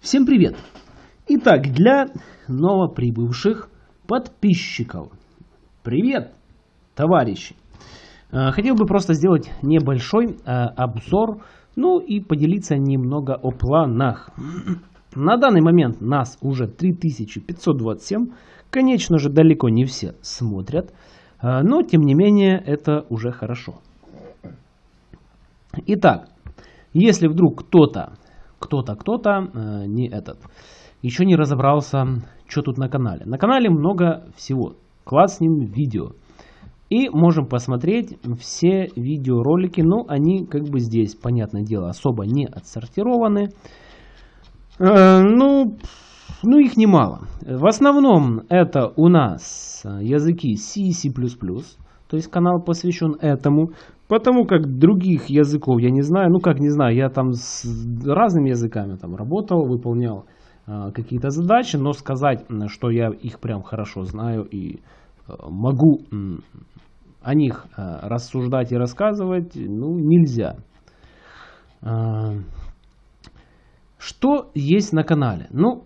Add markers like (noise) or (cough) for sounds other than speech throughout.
Всем привет! Итак, для новоприбывших подписчиков. Привет, товарищи! Э, хотел бы просто сделать небольшой э, обзор, ну и поделиться немного о планах. (clears throat) На данный момент нас уже 3527. Конечно же, далеко не все смотрят, э, но тем не менее это уже хорошо. Итак, если вдруг кто-то кто-то, кто-то, э, не этот, еще не разобрался, что тут на канале. На канале много всего. Класснем видео. И можем посмотреть все видеоролики, но они как бы здесь, понятное дело, особо не отсортированы. Э, ну, ну, их немало. В основном это у нас языки C и C++. То есть канал посвящен этому. Потому как других языков я не знаю. Ну как не знаю, я там с разными языками там работал, выполнял э, какие-то задачи. Но сказать, что я их прям хорошо знаю и э, могу э, о них э, рассуждать и рассказывать, ну нельзя. Э, что есть на канале? Ну,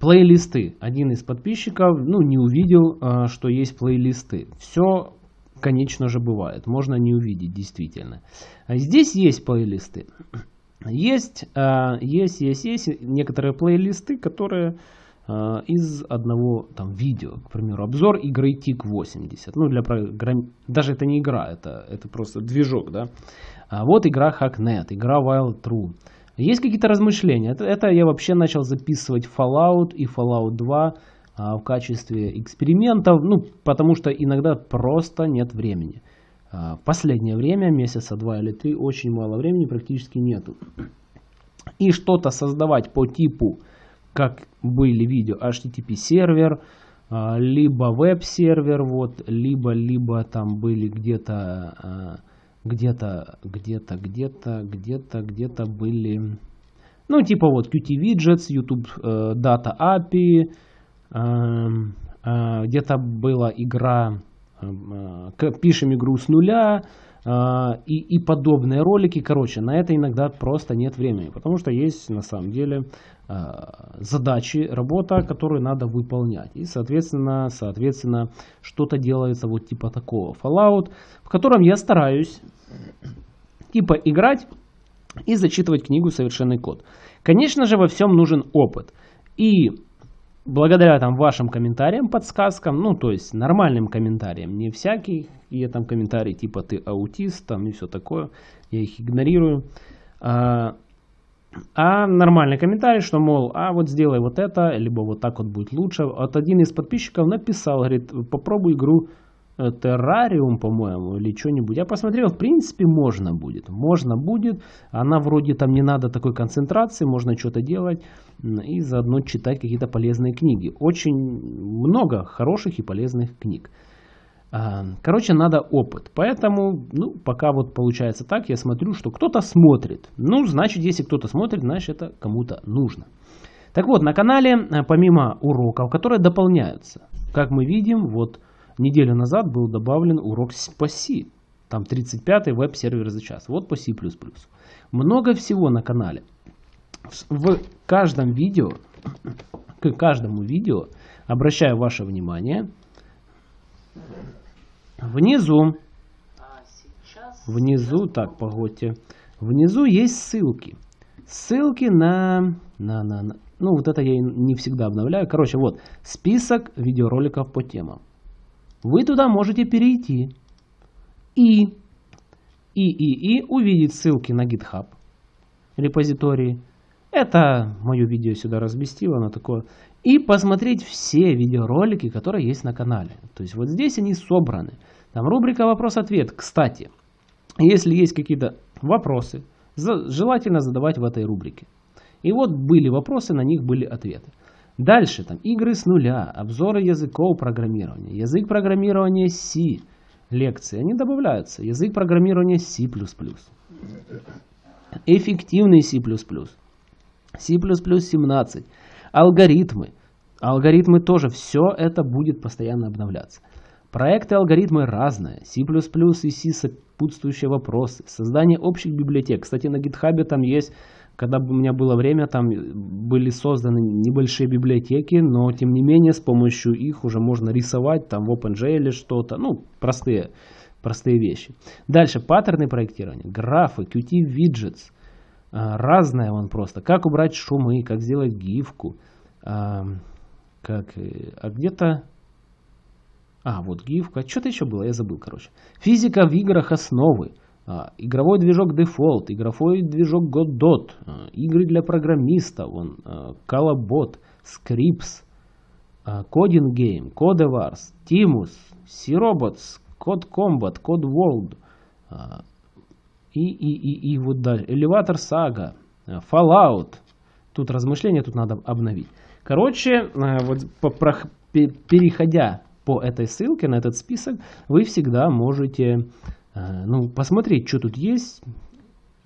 плейлисты. Один из подписчиков, ну, не увидел, э, что есть плейлисты. Все конечно же, бывает. Можно не увидеть, действительно. А здесь есть плейлисты. Есть, а, есть, есть, есть некоторые плейлисты, которые а, из одного там видео, к примеру, обзор игры TIC-80. Ну, для программ... Даже это не игра, это, это просто движок, да. А вот игра Hacknet, игра Wild True. Есть какие-то размышления. Это, это я вообще начал записывать Fallout и Fallout 2 а, в качестве экспериментов, ну, потому что иногда просто нет времени. А, в последнее время, месяца два или три, очень мало времени, практически нету. И что-то создавать по типу, как были видео HTTP сервер, а, либо веб-сервер, вот, либо, либо там были где-то, где-то, где-то, где-то, где-то, где-то были, ну, типа вот Qt Widgets, YouTube э, Data API, где-то была игра, эм, э, пишем игру с нуля, э, и, и подобные ролики. Короче, на это иногда просто нет времени, потому что есть на самом деле задачи, работа, которую надо выполнять. И, соответственно, соответственно, что-то делается вот типа такого Fallout, в котором я стараюсь типа играть и зачитывать книгу «Совершенный код». Конечно же, во всем нужен опыт. И благодаря там вашим комментариям, подсказкам, ну, то есть нормальным комментариям, не всякие, и там комментарии типа ты аутист, там и все такое, я их игнорирую. А, а нормальный комментарий, что, мол, а вот сделай вот это, либо вот так вот будет лучше. Вот один из подписчиков написал, говорит, попробуй игру террариум, по-моему, или что-нибудь. Я посмотрел, в принципе, можно будет. Можно будет. Она вроде там не надо такой концентрации, можно что-то делать и заодно читать какие-то полезные книги. Очень много хороших и полезных книг. А, короче, надо опыт. Поэтому, ну, пока вот получается так, я смотрю, что кто-то смотрит. Ну, значит, если кто-то смотрит, значит, это кому-то нужно. Так вот, на канале, э, помимо уроков, которые дополняются, как мы видим, вот неделю назад был добавлен урок по C. Там 35-й веб-сервер за час. Вот по C++. Много всего на канале. В каждом видео, к каждому видео, обращаю ваше внимание, внизу, внизу, так, погодьте, внизу есть ссылки. Ссылки на, на, на, на, ну вот это я не всегда обновляю. Короче, вот список видеороликов по темам вы туда можете перейти и, и, и, и увидеть ссылки на GitHub репозитории. Это мое видео сюда разместило на такое. И посмотреть все видеоролики, которые есть на канале. То есть вот здесь они собраны. Там рубрика вопрос-ответ. Кстати, если есть какие-то вопросы, желательно задавать в этой рубрике. И вот были вопросы, на них были ответы. Дальше там игры с нуля, обзоры языков программирования, язык программирования C, лекции, они добавляются. Язык программирования C++, эффективный C++, C++ 17, алгоритмы. Алгоритмы тоже, все это будет постоянно обновляться. Проекты алгоритмы разные, C++ и C сопутствующие вопросы, создание общих библиотек. Кстати, на GitHub там есть когда у меня было время, там были созданы небольшие библиотеки, но тем не менее с помощью их уже можно рисовать там в OpenGL что-то, ну, простые, простые вещи. Дальше, паттерны проектирования, графы, Qt Widgets, разное он просто. Как убрать шумы, как сделать гифку, как, э, а где-то а, вот гифка. Что-то еще было, я забыл, короче. Физика в играх основы. А, игровой движок Default, игровой движок Godot, а, игры для программистов, вон, а, Calabot, Scripts, Coding Game, Codewars, Timus, C-Robots, Code Combat, Code World и, и, и, и вот дальше. Elevator Saga, Fallout. Тут размышления, тут надо обновить. Короче, вот переходя по этой ссылке на этот список, вы всегда можете ну, посмотреть, что тут есть,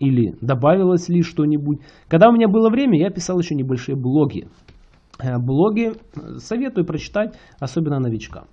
или добавилось ли что-нибудь. Когда у меня было время, я писал еще небольшие блоги. Э, блоги советую прочитать, особенно новичкам.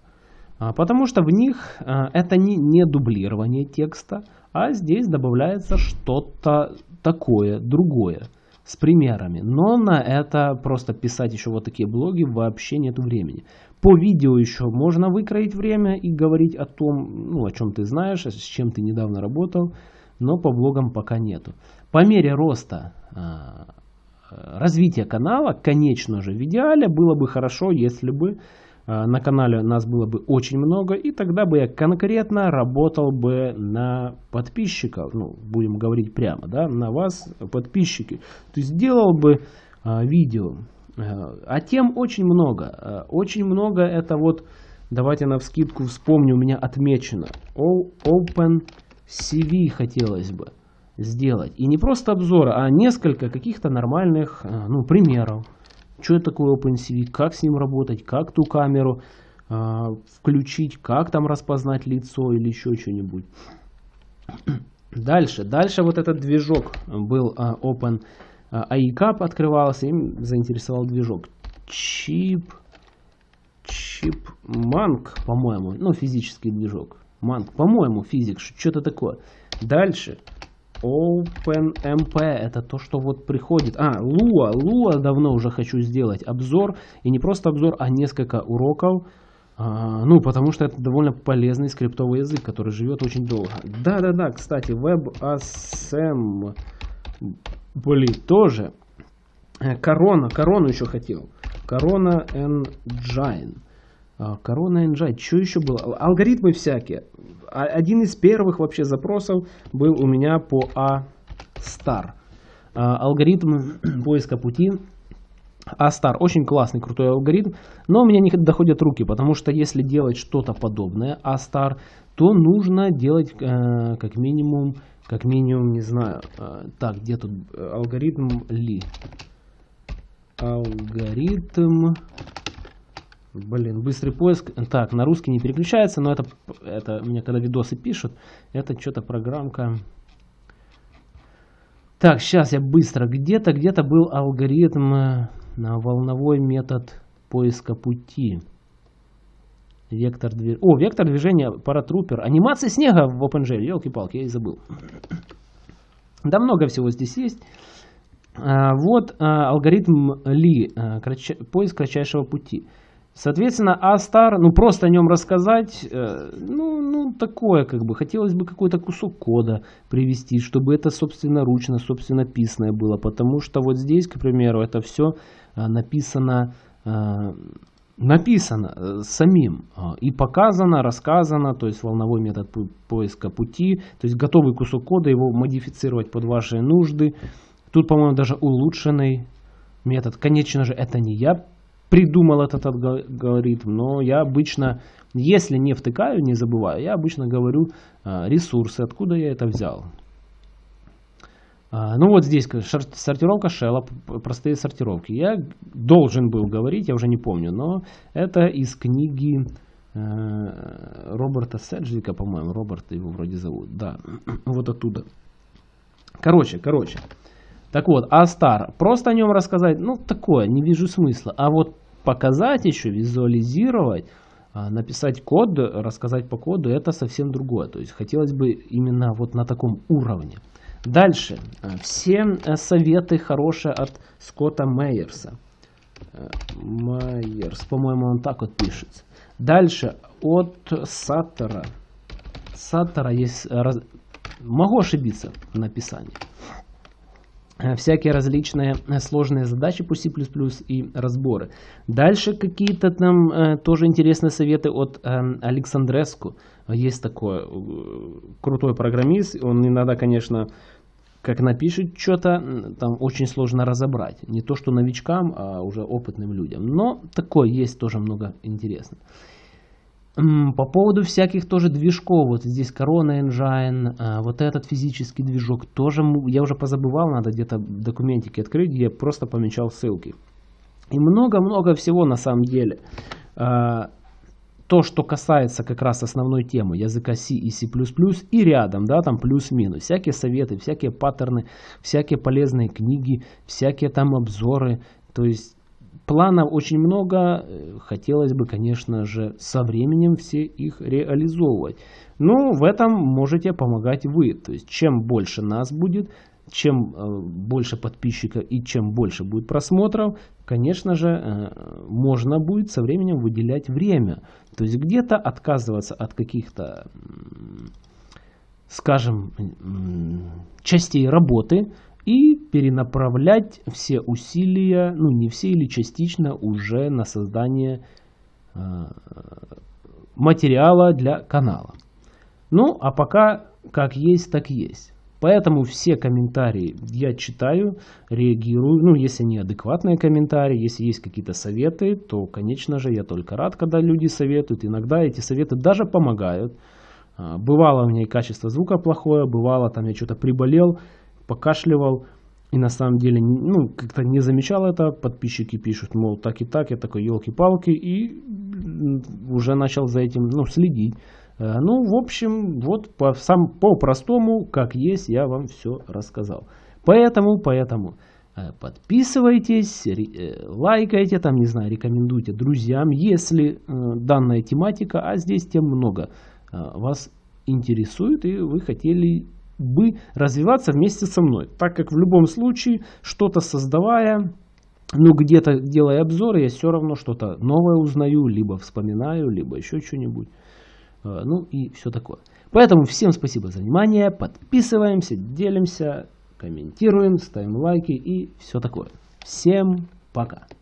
А, потому что в них э, это не, не дублирование текста, а здесь добавляется что-то такое, другое, с примерами. Но на это просто писать еще вот такие блоги вообще нет времени. По видео еще можно выкроить время и говорить о том, ну, о чем ты знаешь, с чем ты недавно работал, но по блогам пока нету. По мере роста э, развития канала, конечно же, в идеале было бы хорошо, если бы э, на канале нас было бы очень много, и тогда бы я конкретно работал бы на подписчиков, ну, будем говорить прямо, да, на вас, подписчики. То есть сделал бы э, видео а тем очень много. Э, очень много это вот, давайте на вскидку вспомню, у меня отмечено. Open CV хотелось бы сделать. И не просто обзоры, а несколько каких-то нормальных э, ну, примеров. Что это такое OpenCV, как с ним работать, как ту камеру э, включить, как там распознать лицо или еще что-нибудь. (clears throat) Дальше, дальше вот этот движок был э, Open AICAP открывался, им заинтересовал движок. Чип, чип, манк, по-моему, ну физический движок. Манк, по-моему, физик, что-то такое. Дальше. OpenMP, это то, что вот приходит. А, Lua, Lua давно уже хочу сделать обзор. И не просто обзор, а несколько уроков. А, ну, потому что это довольно полезный скриптовый язык, который живет очень долго. Да-да-да, кстати, WebAssembly Блин, тоже. Э, корона, корону еще хотел. Корона Engine. А, корона Engine. Что еще было? Алгоритмы всякие. А, один из первых вообще запросов был у меня по A-Star. А, алгоритм поиска пути. A-Star. Очень классный, крутой алгоритм. Но у меня не доходят руки, потому что если делать что-то подобное A-Star, то нужно делать э, как минимум как минимум, не знаю. А, так, где тут э, алгоритм ли? Алгоритм... Блин, быстрый поиск. Так, на русский не переключается, но это, это мне когда видосы пишут, это что-то программка. Так, сейчас я быстро. Где-то, где-то был алгоритм э, на волновой метод поиска пути. Вектор движения. О, вектор движения паратрупер. Анимация снега в OpenGL. Елки-палки, я и забыл. Да много всего здесь есть. А, вот а, алгоритм Ли, а, поиск кратчайшего пути. Соответственно, A-Star, ну просто о нем рассказать, э, ну, ну такое как бы, хотелось бы какой-то кусок кода привести, чтобы это собственноручно, собственно писанное было, потому что вот здесь, к примеру, это все написано написано э, самим а, и показано, рассказано, то есть волновой метод поиска пути, то есть готовый кусок кода, его модифицировать под ваши нужды. Тут, по-моему, даже улучшенный метод. Конечно же, это не я придумал этот алгоритм, но я обычно, если не втыкаю, не забываю, я обычно говорю а, ресурсы, откуда я это взял. А, ну вот здесь сортировка шелла, простые сортировки. Я должен был говорить, я уже не помню, но это из книги э, Роберта Седжвика, по-моему, Роберт его вроде зовут, да, (clears throat) вот оттуда. Короче, короче. Так вот, Астар, просто о нем рассказать, ну такое, не вижу смысла. А вот показать еще, визуализировать, а, написать код, рассказать по коду, это совсем другое. То есть хотелось бы именно вот на таком уровне. Дальше. Все советы хорошие от Скотта Мейерса. Майерс, по-моему, он так вот пишется. Дальше от Саттера. Саттера есть... Раз... Могу ошибиться в написании. Всякие различные сложные задачи по C++ и разборы. Дальше какие-то там э, тоже интересные советы от э, Александреску. Есть такой э, крутой программист. Он иногда, конечно, как напишет что-то, там очень сложно разобрать. Не то, что новичкам, а уже опытным людям. Но такое есть тоже много интересного. По поводу всяких тоже движков, вот здесь Corona Engine, а, вот этот физический движок, тоже я уже позабывал, надо где-то документики открыть, где я просто помечал ссылки. И много-много всего на самом деле. А, то, что касается как раз основной темы языка C и C++, и рядом, да, там плюс-минус, всякие советы, всякие паттерны, всякие полезные книги, всякие там обзоры, то есть планов очень много, хотелось бы, конечно же, со временем все их реализовывать. Но в этом можете помогать вы, то есть чем больше нас будет, чем э, больше подписчиков и чем больше будет просмотров, конечно же, э, можно будет со временем выделять время. То есть где-то отказываться от каких-то, скажем, частей работы и перенаправлять все усилия, ну не все или частично, уже на создание э, материала для канала. Ну, а пока как есть, так есть. Поэтому все комментарии я читаю, реагирую. Ну, если они адекватные комментарии, если есть какие-то советы, то, конечно же, я только рад, когда люди советуют. Иногда эти советы даже помогают. А, бывало у меня и качество звука плохое, бывало там я что-то приболел, покашливал. И на самом деле, ну, как-то не замечал это. Подписчики пишут, мол, так и так. Я такой, елки-палки. И уже начал за этим, ну, следить. Э, ну, в общем, вот по, сам, по-простому, как есть, я вам все рассказал. Поэтому, поэтому э, подписывайтесь, э, лайкайте, там, не знаю, рекомендуйте друзьям, если данная тематика, а здесь тем много, вас интересует и вы хотели бы развиваться вместе со мной. Так как в любом случае, что-то создавая, ну где-то делая обзоры, я все равно что-то новое узнаю, либо вспоминаю, либо еще что-нибудь. Э, ну и все такое. Поэтому всем спасибо за внимание, подписываемся, делимся, комментируем, ставим лайки и все такое. Всем пока!